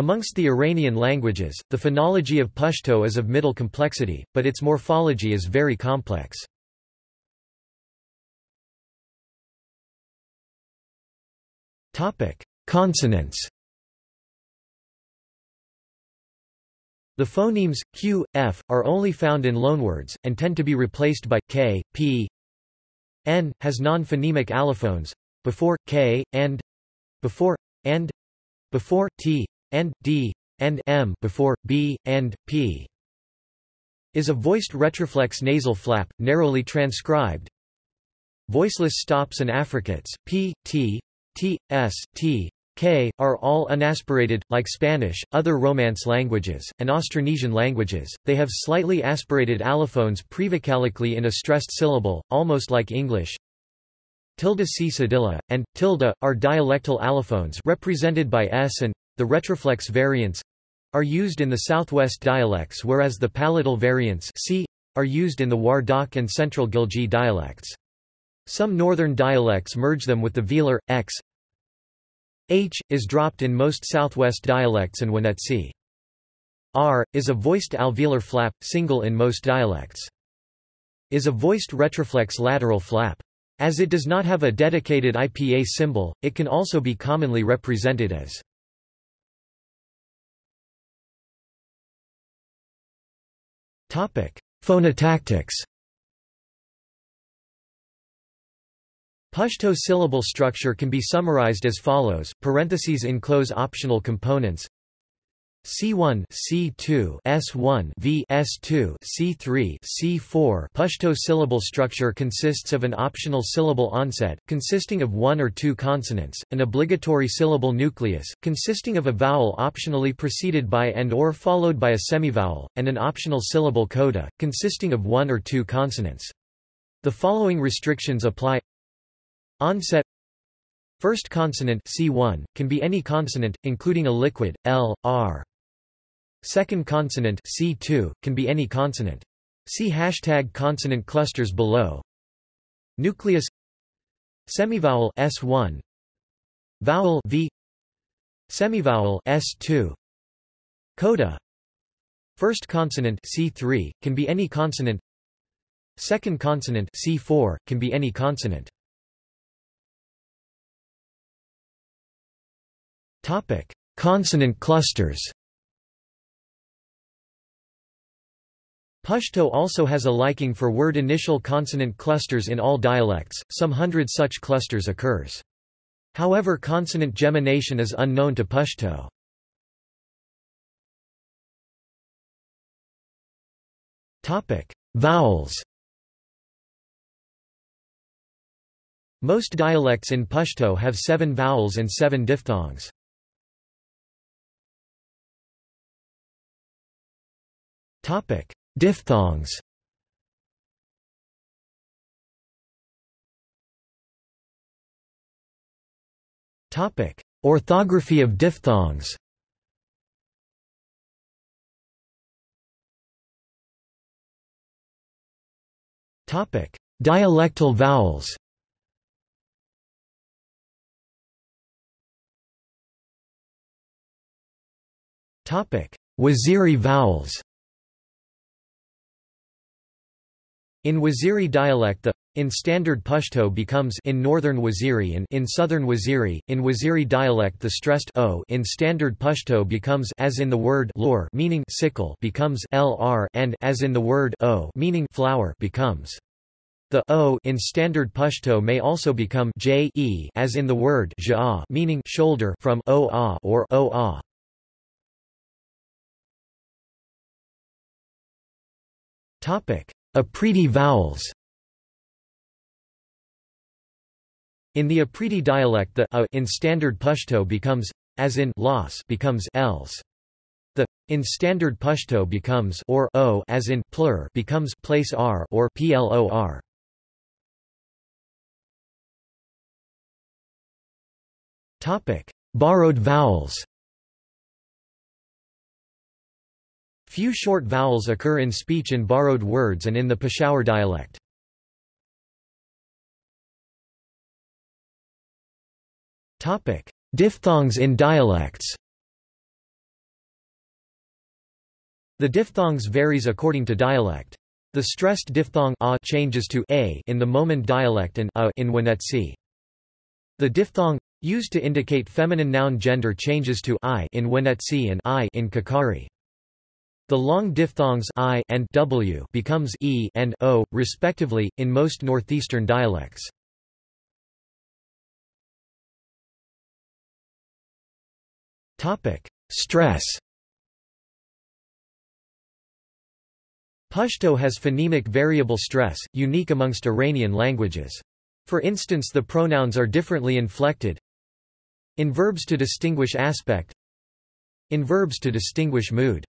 Amongst the Iranian languages, the phonology of Pashto is of middle complexity, but its morphology is very complex. Consonants The phonemes, q, f, are only found in loanwords, and tend to be replaced by, k, p, n, has non-phonemic allophones, before, k, and, before, and, before, t, and, d, and m before, b, and, p is a voiced retroflex nasal flap, narrowly transcribed. Voiceless stops and affricates, p, t, t, s, t, k, are all unaspirated, like Spanish, other Romance languages, and Austronesian languages. They have slightly aspirated allophones prevocalically in a stressed syllable, almost like English. Tilde c cedilla, and tilde, are dialectal allophones represented by s and the retroflex variants are used in the southwest dialects whereas the palatal variants c, are used in the Wardak and Central Ghilji dialects. Some northern dialects merge them with the velar, x h, is dropped in most southwest dialects and Wanetsi. r, is a voiced alveolar flap, single in most dialects. is a voiced retroflex lateral flap. As it does not have a dedicated IPA symbol, it can also be commonly represented as Phonotactics. Pashto syllable structure can be summarized as follows, parentheses enclose optional components C1 C2 S1 V S2 C3 C4 Pashto syllable structure consists of an optional syllable onset, consisting of one or two consonants, an obligatory syllable nucleus, consisting of a vowel optionally preceded by and or followed by a semivowel, and an optional syllable coda, consisting of one or two consonants. The following restrictions apply Onset First consonant C1, can be any consonant, including a liquid, L, R. Second consonant C2, can be any consonant. See hashtag consonant clusters below. Nucleus. Semivowel S1 Vowel V. Semivowel S2 Coda. First consonant C3, can be any consonant. Second consonant C4, can be any consonant. Topic. Consonant clusters Pashto also has a liking for word initial consonant clusters in all dialects, some hundred such clusters occurs. However consonant gemination is unknown to Pashto. Vowels Most dialects in Pashto have seven vowels and seven diphthongs. Topic: Diphthongs Topic: Orthography of diphthongs. Topic: Dialectal vowels. Topic: Waziri vowels. In Waziri dialect the in standard Pashto becomes in northern Waziri and in southern Waziri. In Waziri dialect the stressed o in standard Pashto becomes as in the word lor meaning sickle becomes lr and as in the word o meaning flower becomes the o in standard Pashto may also become j e as in the word ja meaning shoulder from o a or o a. Topic Afridi vowels In the Afridi dialect the a in standard Pashto becomes as in los becomes els. The in standard Pashto becomes or o as in plur becomes place r or plor. Topic: Borrowed vowels. Few short vowels occur in speech in borrowed words and in the Peshawar dialect. Diphthongs in dialects The diphthongs varies according to dialect. The stressed diphthong a changes to a in the Mohmand dialect and a in Wanetsi. The diphthong used to indicate feminine noun gender changes to i in Wanetsi and i in Kakari. The long diphthongs i and w becomes e and o, respectively, in most northeastern dialects. Topic: Stress Pashto has phonemic variable stress, unique amongst Iranian languages. For instance the pronouns are differently inflected. In verbs to distinguish aspect In verbs to distinguish mood